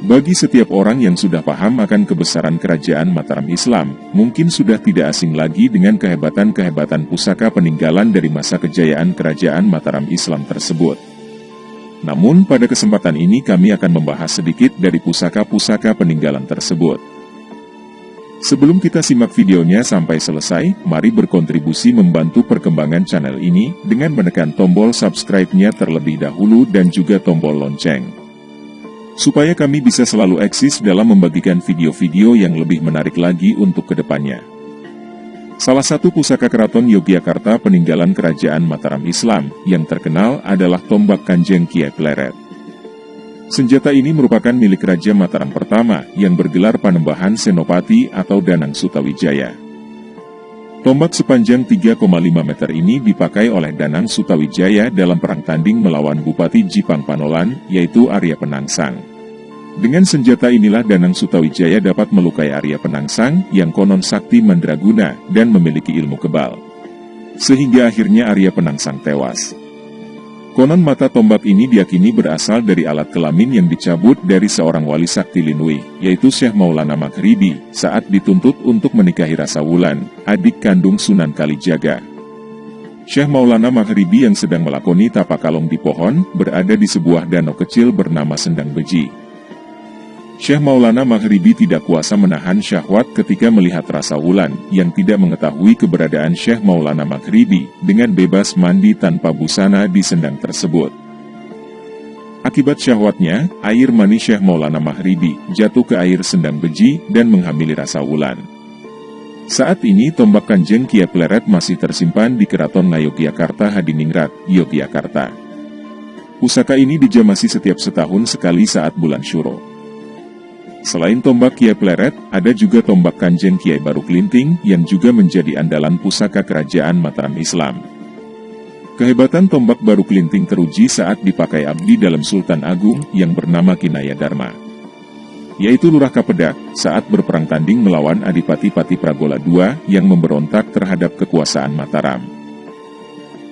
Bagi setiap orang yang sudah paham akan kebesaran kerajaan Mataram Islam, mungkin sudah tidak asing lagi dengan kehebatan-kehebatan pusaka peninggalan dari masa kejayaan kerajaan Mataram Islam tersebut. Namun pada kesempatan ini kami akan membahas sedikit dari pusaka-pusaka peninggalan tersebut. Sebelum kita simak videonya sampai selesai, mari berkontribusi membantu perkembangan channel ini dengan menekan tombol subscribe-nya terlebih dahulu dan juga tombol lonceng. Supaya kami bisa selalu eksis dalam membagikan video-video yang lebih menarik lagi untuk ke depannya. Salah satu pusaka keraton Yogyakarta peninggalan kerajaan Mataram Islam yang terkenal adalah tombak kanjeng Kiai Pleret. Senjata ini merupakan milik Raja Mataram pertama yang bergelar Panembahan Senopati atau Danang Sutawijaya. Tombak sepanjang 3,5 meter ini dipakai oleh Danang Sutawijaya dalam perang tanding melawan Bupati Jipang Panolan, yaitu Arya Penangsang. Dengan senjata inilah Danang Sutawijaya dapat melukai Arya Penangsang yang konon sakti mandraguna dan memiliki ilmu kebal. Sehingga akhirnya Arya Penangsang tewas. Konon mata tombak ini diyakini berasal dari alat kelamin yang dicabut dari seorang wali sakti Linui, yaitu Syekh Maulana Maghribi, saat dituntut untuk menikahi Rasa Wulan, adik kandung Sunan Kalijaga. Syekh Maulana Maghribi yang sedang melakoni tapakalong di pohon, berada di sebuah danau kecil bernama Sendang Beji. Syekh Maulana Maghribi tidak kuasa menahan syahwat ketika melihat rasa wulan yang tidak mengetahui keberadaan Syekh Maulana Maghribi dengan bebas mandi tanpa busana di sendang tersebut. Akibat syahwatnya, air mani Syekh Maulana Maghribi jatuh ke air sendang beji dan menghamili rasa wulan. Saat ini tombak kanjeng Kia Pleret masih tersimpan di Keraton Ngayogyakarta Hadiningrat, Yogyakarta. Pusaka ini dijamasi setiap setahun sekali saat bulan Syuro. Selain tombak Kiai Pleret, ada juga tombak Kanjeng Kiai Baru Kelinting yang juga menjadi andalan pusaka kerajaan Mataram Islam. Kehebatan tombak Baru Kelinting teruji saat dipakai abdi dalam Sultan Agung yang bernama Kinaya Dharma. Yaitu Lurah Kapedak saat berperang tanding melawan Adipati Pati Pragola II yang memberontak terhadap kekuasaan Mataram.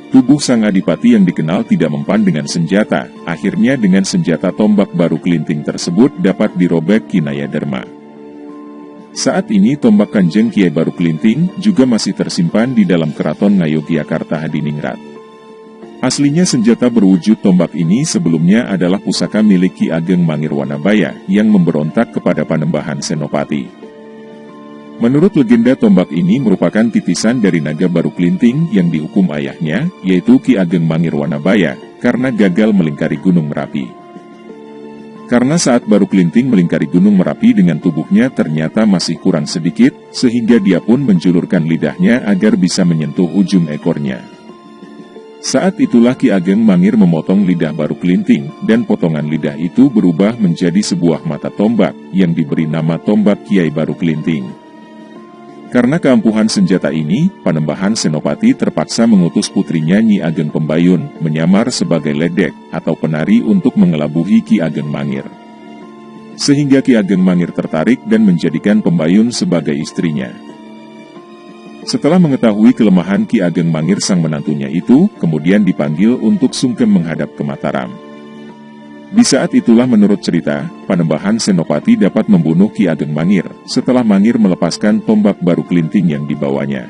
Tubuh sang adipati yang dikenal tidak mempan dengan senjata, akhirnya dengan senjata tombak baru kelinting tersebut dapat dirobek Kinaya Dharma. Saat ini tombak kanjeng Kiai Baru Kelinting juga masih tersimpan di dalam keraton Ngayogyakarta Hadiningrat. Aslinya senjata berwujud tombak ini sebelumnya adalah pusaka milik Ki Ageng Mangir Wanabaya yang memberontak kepada Panembahan Senopati. Menurut legenda tombak ini merupakan titisan dari naga baru kelinting yang dihukum ayahnya, yaitu Ki Ageng Mangir Wanabaya, karena gagal melingkari Gunung Merapi. Karena saat baru kelinting melingkari Gunung Merapi dengan tubuhnya ternyata masih kurang sedikit, sehingga dia pun menjulurkan lidahnya agar bisa menyentuh ujung ekornya. Saat itulah Ki Ageng Mangir memotong lidah baru kelinting, dan potongan lidah itu berubah menjadi sebuah mata tombak, yang diberi nama tombak Kiai Baru Kelinting. Karena keampuhan senjata ini, Panembahan Senopati terpaksa mengutus putrinya Nyi Ageng Pembayun menyamar sebagai ledek atau penari untuk mengelabuhi Ki Ageng Mangir. Sehingga Ki Ageng Mangir tertarik dan menjadikan Pembayun sebagai istrinya. Setelah mengetahui kelemahan Ki Ageng Mangir sang menantunya itu, kemudian dipanggil untuk sungkem menghadap ke Mataram. Di saat itulah menurut cerita, Panembahan Senopati dapat membunuh Ki Ageng Mangir, setelah Mangir melepaskan tombak baru kelinting yang dibawanya.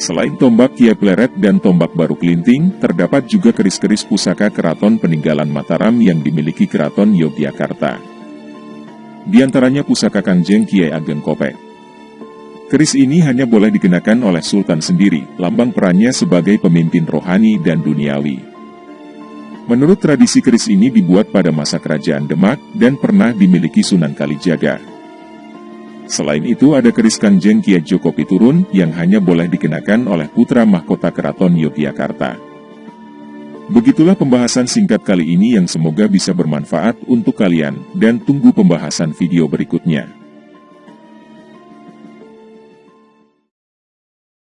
Selain tombak Kiai Pleret dan tombak baru kelinting, terdapat juga keris-keris pusaka keraton peninggalan Mataram yang dimiliki keraton Yogyakarta. Di antaranya pusaka Kanjeng Kiai Ageng Kopek. Keris ini hanya boleh dikenakan oleh Sultan sendiri, lambang perannya sebagai pemimpin rohani dan duniawi. Menurut tradisi keris ini dibuat pada masa kerajaan Demak dan pernah dimiliki Sunan Kalijaga. Selain itu ada keris Kanjeng Kiai Joko Piturun yang hanya boleh dikenakan oleh putra mahkota keraton Yogyakarta. Begitulah pembahasan singkat kali ini yang semoga bisa bermanfaat untuk kalian dan tunggu pembahasan video berikutnya.